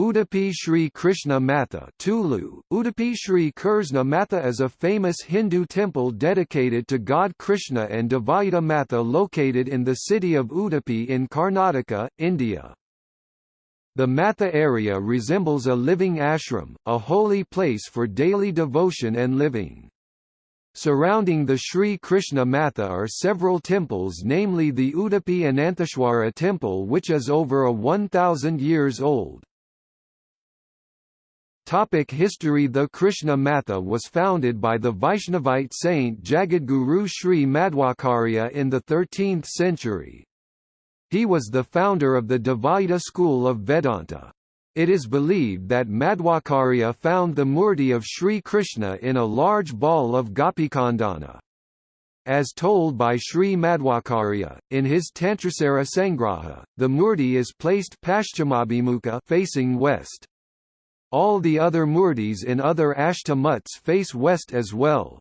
Udupi Sri Krishna Matha Tulu, Udupi Sri Krishna Matha is a famous Hindu temple dedicated to God Krishna and Dvaita Matha located in the city of Udupi in Karnataka, India. The Matha area resembles a living ashram, a holy place for daily devotion and living. Surrounding the Sri Krishna Matha are several temples namely the Udupi Anantheshwara temple which is over a 1000 years old. Topic history The Krishna Matha was founded by the Vaishnavite saint Jagadguru Sri Madhvacarya in the 13th century. He was the founder of the Dvaita school of Vedanta. It is believed that Madhvacarya found the murti of Sri Krishna in a large ball of Gopichandana. As told by Sri Madhvacarya, in his Tantrasara Sangraha, the murti is placed Paschimabhimukha facing west. All the other murtis in other ashtamuts face west as well.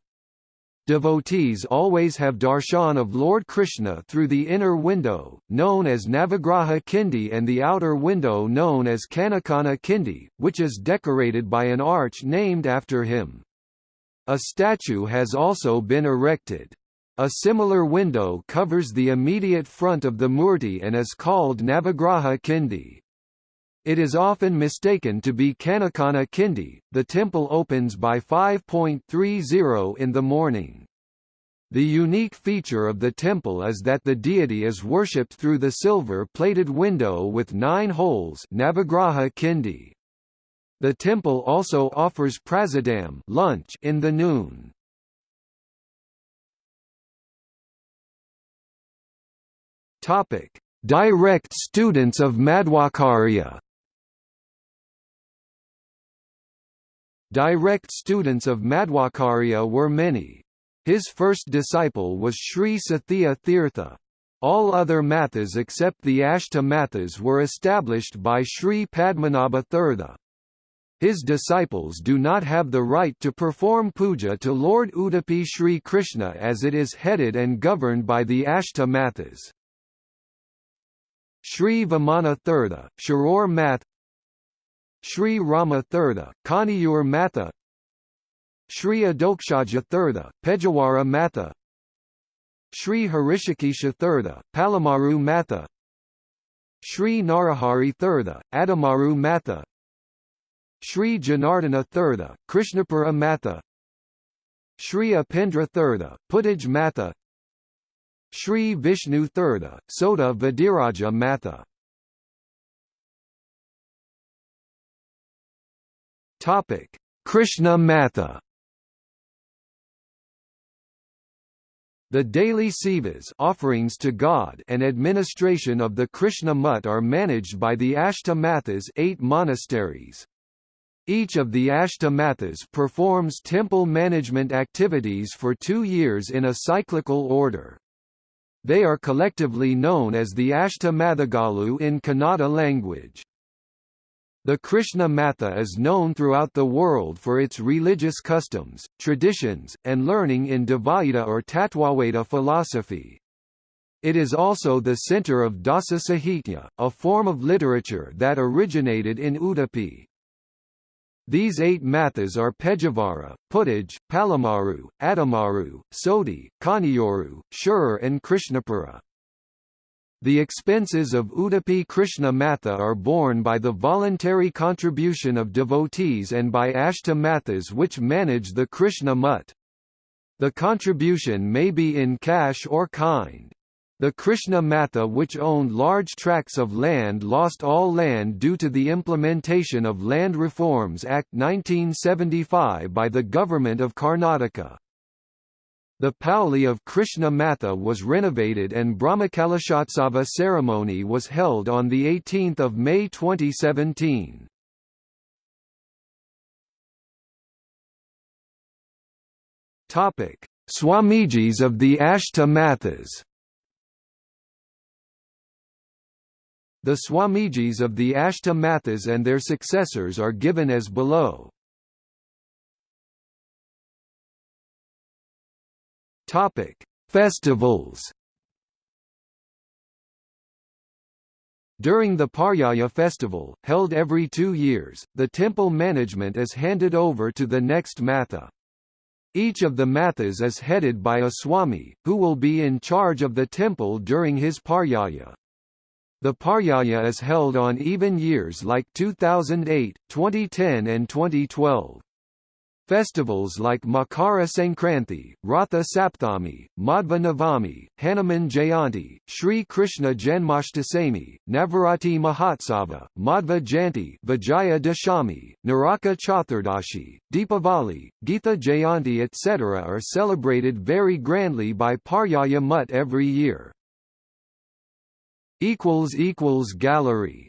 Devotees always have darshan of Lord Krishna through the inner window, known as Navagraha Kindi and the outer window known as Kanakana Kindi, which is decorated by an arch named after him. A statue has also been erected. A similar window covers the immediate front of the murti and is called Navagraha Kindi. It is often mistaken to be Kanakana Kindi. The temple opens by 5.30 in the morning. The unique feature of the temple is that the deity is worshipped through the silver-plated window with nine holes Navagraha Kindi. The temple also offers prasadam lunch in the noon. Direct students of Madhvacarya Direct students of Madhvacarya were many. His first disciple was Sri Sathya Tirtha. All other mathas except the Ashta mathas were established by Sri Padmanabha Tirtha. His disciples do not have the right to perform puja to Lord Udupi Sri Krishna as it is headed and governed by the Ashta mathas. Sri Vamana Tirtha, Shirur Math Sri Rama Tirtha, Kaniyur Matha. Sri Adhokshaja Tirtha, Pejawara Matha. Sri Harishikesha Tirtha, Palamaru Matha. Sri Narahari Tirtha, Adamaru Matha. Sri Janardana Tirtha, Krishnapura Matha. Sri Upendra Tirtha, Puttij Matha. Sri Vishnu Tirtha, Sota Vadiraja Matha Topic: Krishna Matha. The daily sevas offerings to God and administration of the Krishna Mutt are managed by the Ashta Mathas eight monasteries. Each of the Ashta Mathas performs temple management activities for two years in a cyclical order. They are collectively known as the Ashta Mathagalu in Kannada language. The Krishna Matha is known throughout the world for its religious customs, traditions, and learning in Dvaita or Tattvavada philosophy. It is also the center of Dasa Sahitya, a form of literature that originated in Udupi. These eight mathas are Pejavara, Puttij, Palamaru, Adamaru, Soti, Kaniyuru, Shur and Krishnapura. The expenses of Udupi Krishna Matha are borne by the voluntary contribution of devotees and by Ashta Mathas which manage the Krishna Mutt. The contribution may be in cash or kind. The Krishna Matha which owned large tracts of land lost all land due to the implementation of Land Reforms Act 1975 by the Government of Karnataka. The Pauli of Krishna Matha was renovated and Brahmakalashotsava ceremony was held on 18 May 2017. Swamijis of the Ashta Mathas The Swamijis of the Ashta Mathas and their successors are given as below. Topic: Festivals. During the Paryaya festival, held every two years, the temple management is handed over to the next Matha. Each of the Mathas is headed by a Swami, who will be in charge of the temple during his Paryaya. The Paryaya is held on even years like 2008, 2010 and 2012. Festivals like Makara Sankranti, Ratha Sapthami, Madhva Navami, Hanuman Jayanti, Sri Krishna Janmashtami, Navaratri Mahotsava, Madhva Jayanti Vijaya Dashami, Naraka Chaturdashi, Deepavali, Geetha Jayanti etc. are celebrated very grandly by Paryaya Mutt every year. Gallery